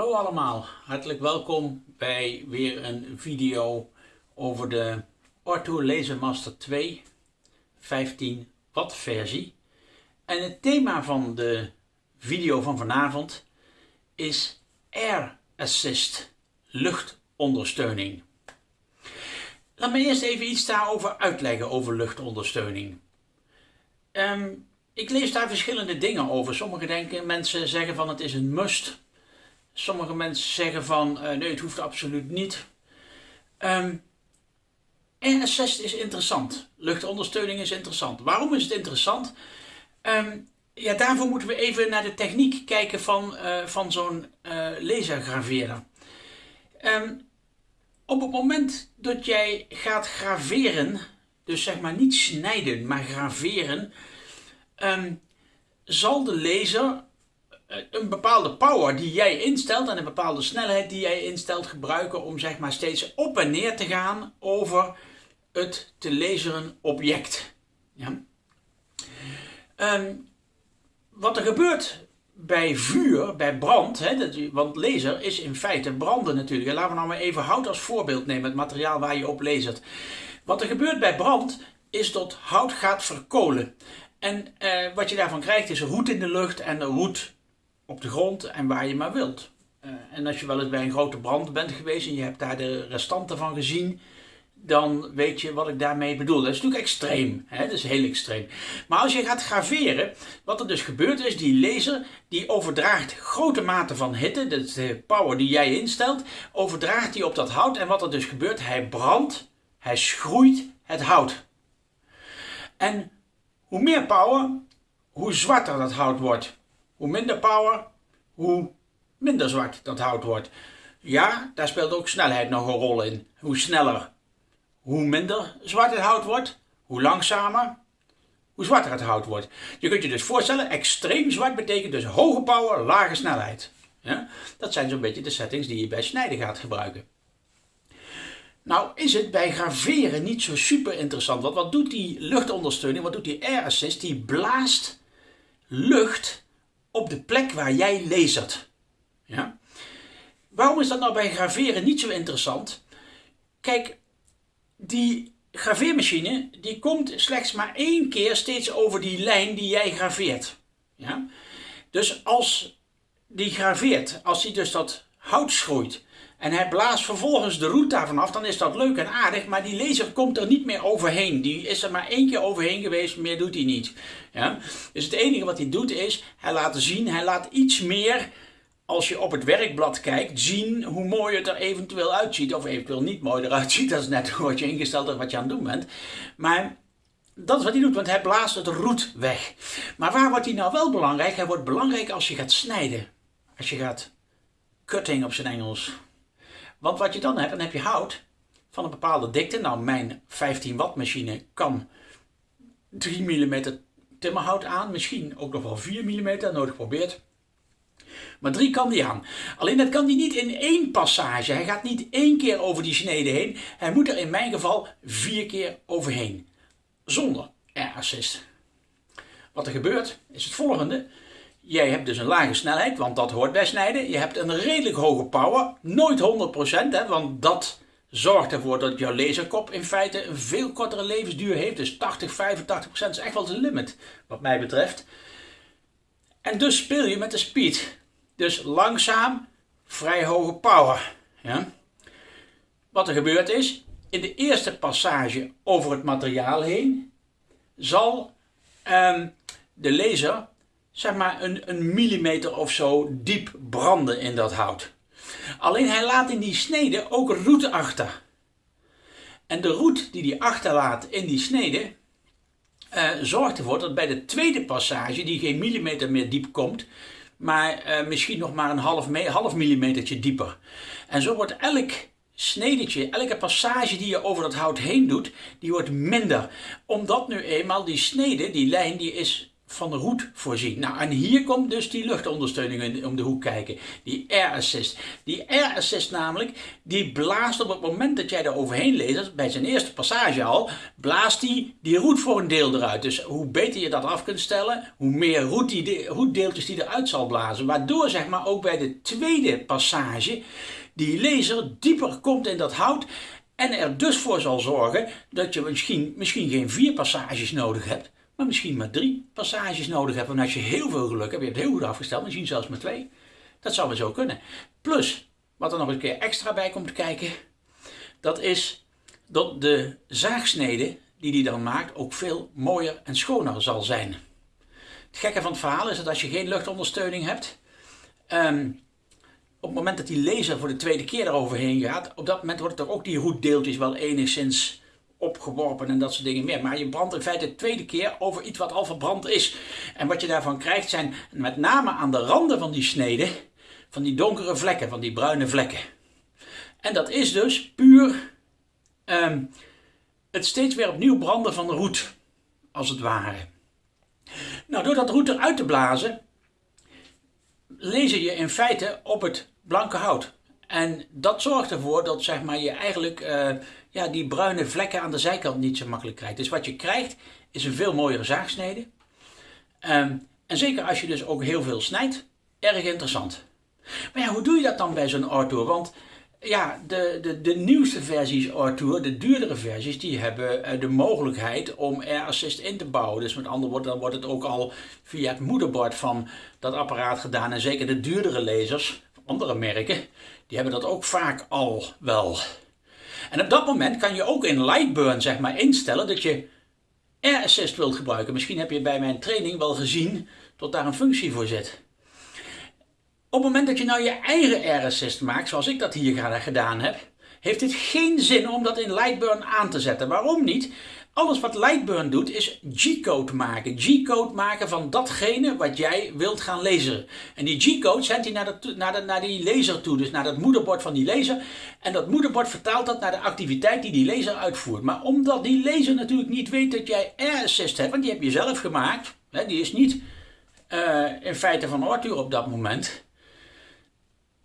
Hallo allemaal, hartelijk welkom bij weer een video over de Ortho Laser Master 2 15 watt versie. En het thema van de video van vanavond is Air Assist, luchtondersteuning. Laat me eerst even iets daarover uitleggen over luchtondersteuning. Ehm, ik lees daar verschillende dingen over. Sommige denken, mensen zeggen van het is een must. Sommige mensen zeggen van uh, nee, het hoeft absoluut niet. Um, ehm, RSS is interessant. Luchtondersteuning is interessant. Waarom is het interessant? Um, ja, daarvoor moeten we even naar de techniek kijken van, uh, van zo'n uh, op het moment dat jij gaat graveren, dus zeg maar niet snijden, maar graveren, zal de laser eh, een bepaalde power die jij instelt en een bepaalde snelheid die jij instelt gebruiken om zeg maar steeds op en neer te gaan over het te laseren object. Ja? Um, wat er gebeurt bij vuur, bij brand, hè, dat, want laser is in feite branden natuurlijk. Laten we nou maar even hout als voorbeeld nemen, het materiaal waar je op lasert. Wat er gebeurt bij brand is dat hout gaat verkolen. En eh, wat je daarvan krijgt is roet in de lucht en roet op de grond en waar je maar wilt. Uh, en als je wel eens bij een grote brand bent geweest en je hebt daar de restanten van gezien, dan weet je wat ik daarmee bedoel. Dat is natuurlijk extreem, hè? dat is heel extreem. Maar als je gaat graveren, wat er dus gebeurt is, die laser die overdraagt grote mate van hitte, dat is de power die jij instelt, overdraagt die op dat hout. En wat er dus gebeurt, hij brandt, hij schroeit het hout. En hoe meer power, hoe zwarter dat hout wordt. Hoe minder power, hoe minder zwart dat hout wordt. Ja, daar speelt ook snelheid nog een rol in. Hoe sneller, hoe minder zwart het hout wordt. Hoe langzamer, hoe zwarter het hout wordt. Je kunt je dus voorstellen, extreem zwart betekent dus hoge power, lage snelheid. Ja? Dat zijn zo'n beetje de settings die je bij snijden gaat gebruiken. Nou is het bij graveren niet zo super interessant. Want wat doet die luchtondersteuning, wat doet die air assist? Die blaast lucht op de plek waar jij lasert. Ja? Waarom is dat nou bij graveren niet zo interessant? Kijk, die graveermachine die komt slechts maar één keer steeds over die lijn die jij graveert. Ja? Dus als die graveert, als die dus dat hout schroeit en hij blaast vervolgens de roet daarvan af, dan is dat leuk en aardig, maar die laser komt er niet meer overheen. Die is er maar één keer overheen geweest, meer doet hij niet. Ja? Dus het enige wat hij doet is, hij laat zien, hij laat iets meer, als je op het werkblad kijkt, zien hoe mooi het er eventueel uitziet. Of eventueel niet mooi eruit ziet, dat is net wat je ingesteld hebt wat je aan het doen bent. Maar dat is wat hij doet, want hij blaast het roet weg. Maar waar wordt hij nou wel belangrijk? Hij wordt belangrijk als je gaat snijden. Als je gaat cutting op zijn Engels. Want wat je dan hebt, dan heb je hout van een bepaalde dikte. Nou, mijn 15 watt machine kan 3 mm timmerhout aan. Misschien ook nog wel 4 mm, nodig geprobeerd. Maar 3 kan die aan. Alleen dat kan die niet in één passage. Hij gaat niet één keer over die snede heen. Hij moet er in mijn geval vier keer overheen. Zonder air assist. Wat er gebeurt is het volgende. Jij hebt dus een lage snelheid, want dat hoort bij snijden. Je hebt een redelijk hoge power, nooit 100%, hè, want dat zorgt ervoor dat jouw laserkop in feite een veel kortere levensduur heeft. Dus 80, 85% is echt wel de limit, wat mij betreft. En dus speel je met de speed. Dus langzaam, vrij hoge power. Ja. Wat er gebeurt is, in de eerste passage over het materiaal heen, zal um, de laser zeg maar een, een millimeter of zo diep branden in dat hout. Alleen hij laat in die snede ook roet achter. En de roet die hij achterlaat in die snede uh, zorgt ervoor dat bij de tweede passage, die geen millimeter meer diep komt, maar uh, misschien nog maar een half, half millimetertje dieper. En zo wordt elk snedetje, elke passage die je over dat hout heen doet, die wordt minder. Omdat nu eenmaal die snede, die lijn, die is van de roet voorzien. Nou, en hier komt dus die luchtondersteuning om de hoek kijken. Die air assist. Die air assist namelijk, die blaast op het moment dat jij er overheen leest, bij zijn eerste passage al, blaast die die roet voor een deel eruit. Dus hoe beter je dat af kunt stellen, hoe meer roet die, roetdeeltjes die eruit zal blazen. Waardoor zeg maar ook bij de tweede passage die laser dieper komt in dat hout en er dus voor zal zorgen dat je misschien, misschien geen vier passages nodig hebt, maar misschien maar drie passages nodig hebt. En als je heel veel geluk hebt, je hebt heel goed afgesteld, misschien zelfs maar twee. Dat zou wel zo kunnen. Plus, wat er nog een keer extra bij komt kijken, dat is dat de zaagsnede die hij dan maakt ook veel mooier en schoner zal zijn. Het gekke van het verhaal is dat als je geen luchtondersteuning hebt, ehm, op het moment dat die laser voor de tweede keer eroverheen gaat, op dat moment wordt er ook die roetdeeltjes wel enigszins opgeworpen en dat soort dingen meer. Maar je brandt in feite de tweede keer over iets wat al verbrand is. En wat je daarvan krijgt zijn met name aan de randen van die snede, van die donkere vlekken, van die bruine vlekken. En dat is dus puur ehm, het steeds weer opnieuw branden van de roet, als het ware. Nou, door dat roet eruit te blazen, lees je in feite op het blanke hout. En dat zorgt ervoor dat zeg maar, je eigenlijk uh, ja, die bruine vlekken aan de zijkant niet zo makkelijk krijgt. Dus wat je krijgt is een veel mooiere zaagsnede. Um, en zeker als je dus ook heel veel snijdt, erg interessant. Maar ja, hoe doe je dat dan bij zo'n Arthur? Want ja, de, de, de nieuwste versies Arthur, de duurdere versies, die hebben uh, de mogelijkheid om Air Assist in te bouwen. Dus met andere woorden, dan wordt het ook al via het moederbord van dat apparaat gedaan. En zeker de duurdere lasers, andere merken, die hebben dat ook vaak al wel. En op dat moment kan je ook in Lightburn zeg maar instellen dat je Air Assist wilt gebruiken. Misschien heb je bij mijn training wel gezien dat daar een functie voor zit. Op het moment dat je nou je eigen Air Assist maakt, zoals ik dat hier gedaan heb, heeft het geen zin om dat in Lightburn aan te zetten. Waarom niet? Alles wat Lightburn doet is G-code maken. G-code maken van datgene wat jij wilt gaan lezen. En die G-code zendt hij naar, de, naar, de, naar die laser toe, dus naar het moederbord van die laser. En dat moederbord vertaalt dat naar de activiteit die die laser uitvoert. Maar omdat die laser natuurlijk niet weet dat jij Air Assist hebt, want die heb je zelf gemaakt. Hè, die is niet uh, in feite van Arthur op dat moment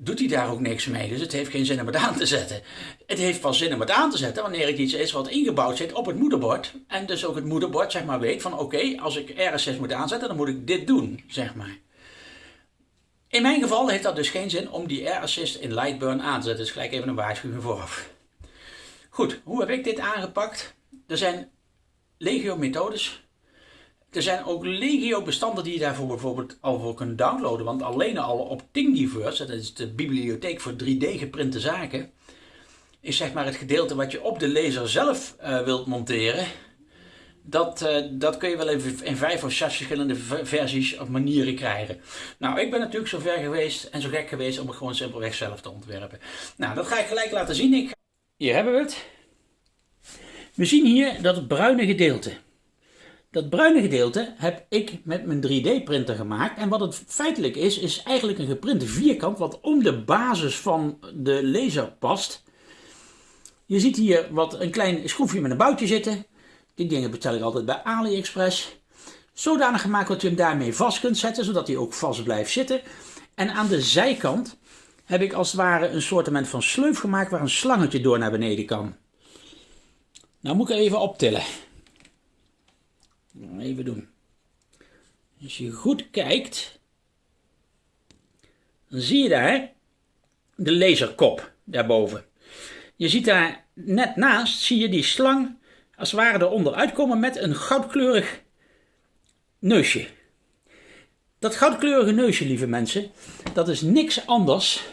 doet hij daar ook niks mee. Dus het heeft geen zin om het aan te zetten. Het heeft pas zin om het aan te zetten wanneer het iets is wat ingebouwd zit op het moederbord. En dus ook het moederbord zeg maar weet van oké, als ik RSS moet aanzetten, dan moet ik dit doen, zeg maar. In mijn geval heeft dat dus geen zin om die Air Assist in Lightburn aan te zetten. Dus gelijk even een waarschuwing vooraf. Goed, hoe heb ik dit aangepakt? Er zijn legio methodes er zijn ook legio bestanden die je daarvoor bijvoorbeeld al voor kunt downloaden. Want alleen al op Thingiverse, dat is de bibliotheek voor 3D geprinte zaken, is zeg maar het gedeelte wat je op de laser zelf uh, wilt monteren. Dat, uh, dat kun je wel even in vijf of zes verschillende versies of manieren krijgen. Nou, ik ben natuurlijk zo ver geweest en zo gek geweest om het gewoon simpelweg zelf te ontwerpen. Nou, dat ga ik gelijk laten zien. Ik... Hier hebben we het. We zien hier dat het bruine gedeelte. Dat bruine gedeelte heb ik met mijn 3D printer gemaakt. En wat het feitelijk is, is eigenlijk een geprinte vierkant wat om de basis van de laser past. Je ziet hier wat een klein schroefje met een boutje zitten. Die dingen bestel ik altijd bij AliExpress. Zodanig gemaakt dat je hem daarmee vast kunt zetten, zodat hij ook vast blijft zitten. En aan de zijkant heb ik als het ware een soort van sleuf gemaakt waar een slangetje door naar beneden kan. Nou moet ik even optillen. Even doen. Als je goed kijkt, dan zie je daar de laserkop daarboven. Je ziet daar net naast, zie je die slang als het ware eronder uitkomen met een goudkleurig neusje. Dat goudkleurige neusje, lieve mensen, dat is niks anders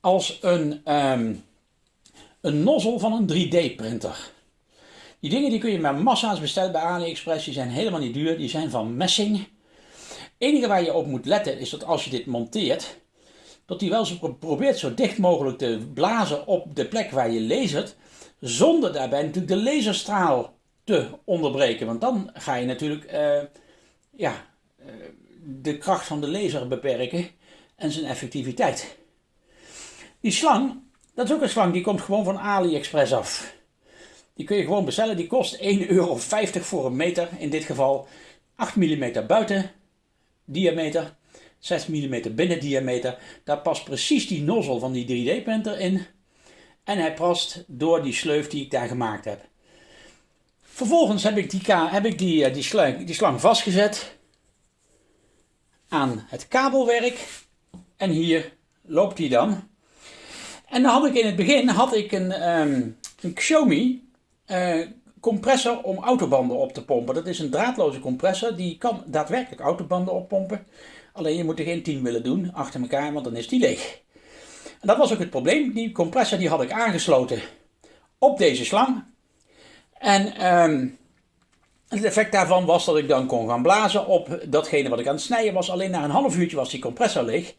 als een, um, een nozzel van een 3D-printer. Die dingen die kun je maar massa's bestellen bij AliExpress. Die zijn helemaal niet duur. Die zijn van messing. Het enige waar je op moet letten is dat als je dit monteert, dat hij wel zo probeert zo dicht mogelijk te blazen op de plek waar je lasert, zonder daarbij natuurlijk de laserstraal te onderbreken. Want dan ga je natuurlijk uh, ja, uh, de kracht van de laser beperken en zijn effectiviteit. Die slang, dat is ook een slang, die komt gewoon van AliExpress af. Die kun je gewoon bestellen. Die kost 1,50 euro voor een meter in dit geval. 8 mm buiten diameter, 6 mm binnen diameter. Daar past precies die nozzel van die 3D-printer in. En hij past door die sleuf die ik daar gemaakt heb. Vervolgens heb ik die, heb ik die, eh, die, slang, die slang vastgezet aan het kabelwerk. En hier loopt hij dan. En dan had ik in het begin had ik een, um, een Xiaomi uh, compressor om autobanden op te pompen. Dat is een draadloze compressor, die kan daadwerkelijk autobanden oppompen. Alleen je moet er geen 10 willen doen achter elkaar, want dan is die leeg. En dat was ook het probleem. Die compressor die had ik aangesloten op deze slang. En um, het effect daarvan was dat ik dan kon gaan blazen op datgene wat ik aan het snijden was. Alleen na een half uurtje was die compressor leeg.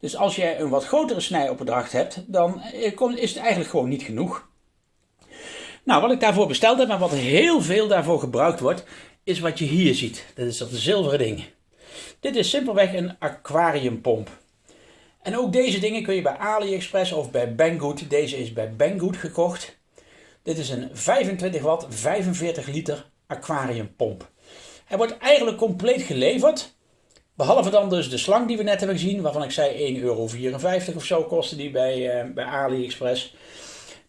Dus als je een wat grotere snijopdracht hebt, dan eh, is het eigenlijk gewoon niet genoeg. Nou, wat ik daarvoor besteld heb en wat heel veel daarvoor gebruikt wordt, is wat je hier ziet. Dat is dat zilveren ding. Dit is simpelweg een aquariumpomp. En ook deze dingen kun je bij AliExpress of bij Banggood. Deze is bij Banggood gekocht. Dit is een 25 watt, 45 liter aquariumpomp. Hij wordt eigenlijk compleet geleverd. Behalve dan dus de slang die we net hebben gezien, waarvan ik zei 1,54 euro of zo kostte die bij, uh, bij AliExpress.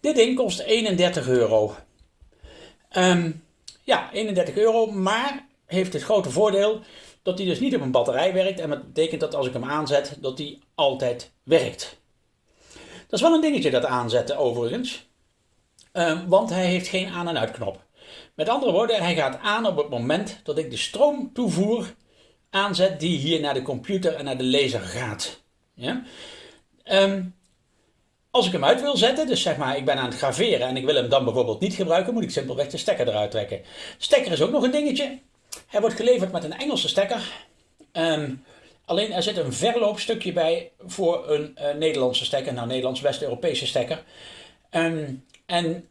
Dit ding kost 31 euro. Um, ja, 31 euro, maar heeft het grote voordeel dat hij dus niet op een batterij werkt. En dat betekent dat als ik hem aanzet, dat hij altijd werkt. Dat is wel een dingetje dat aanzetten overigens. Um, want hij heeft geen aan- en uitknop. Met andere woorden, hij gaat aan op het moment dat ik de stroomtoevoer aanzet die hier naar de computer en naar de laser gaat. Ja? Um, als ik hem uit wil zetten, dus zeg maar ik ben aan het graveren en ik wil hem dan bijvoorbeeld niet gebruiken, moet ik simpelweg de stekker eruit trekken. Stekker is ook nog een dingetje. Hij wordt geleverd met een Engelse stekker. Um, alleen er zit een verloopstukje bij voor een uh, Nederlandse stekker, nou Nederlands-West-Europese stekker. Um, en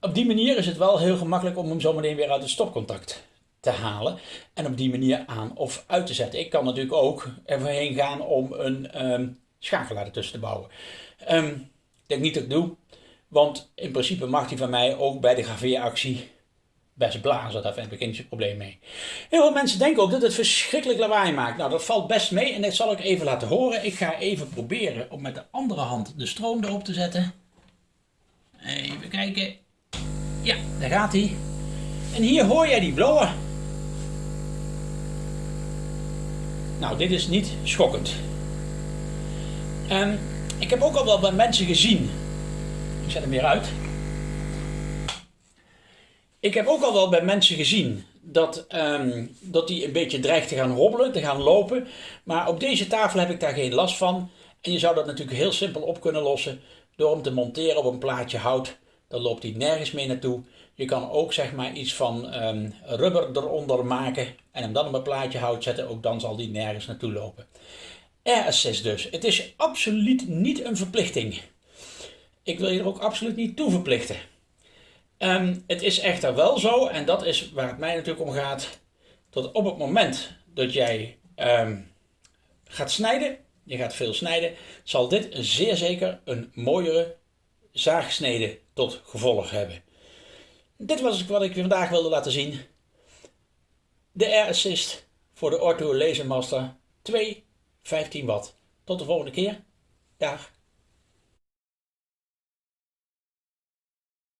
op die manier is het wel heel gemakkelijk om hem zometeen weer uit het stopcontact te halen. En op die manier aan of uit te zetten. Ik kan natuurlijk ook ervoorheen gaan om een um, schakelaar ertussen te bouwen. Um, denk niet dat ik doe. Want in principe mag hij van mij ook bij de graveeractie best blazen. Daar heb ik geen probleem mee. Heel veel mensen denken ook dat het verschrikkelijk lawaai maakt. Nou, dat valt best mee en dat zal ik even laten horen. Ik ga even proberen om met de andere hand de stroom erop te zetten. Even kijken. Ja, daar gaat hij. En hier hoor jij die blowen. Nou, dit is niet schokkend. Um, ik heb ook al wel bij mensen gezien. Ik zet hem weer uit. Ik heb ook al wel bij mensen gezien dat, um, dat die een beetje dreigt te gaan hobbelen, te gaan lopen. Maar op deze tafel heb ik daar geen last van. En je zou dat natuurlijk heel simpel op kunnen lossen door hem te monteren op een plaatje hout. Dan loopt hij nergens mee naartoe. Je kan ook zeg maar iets van um, rubber eronder maken en hem dan op een plaatje hout zetten. Ook dan zal die nergens naartoe lopen. Air dus. Het is absoluut niet een verplichting. Ik wil je er ook absoluut niet toe verplichten. Um, het is echter wel zo, en dat is waar het mij natuurlijk om gaat, dat op het moment dat jij um, gaat snijden, je gaat veel snijden, zal dit zeer zeker een mooiere zaagsnede tot gevolg hebben. Dit was wat ik vandaag wilde laten zien. De Air Assist voor de Ortho Laser Master 2 15 watt. Tot de volgende keer. Dag.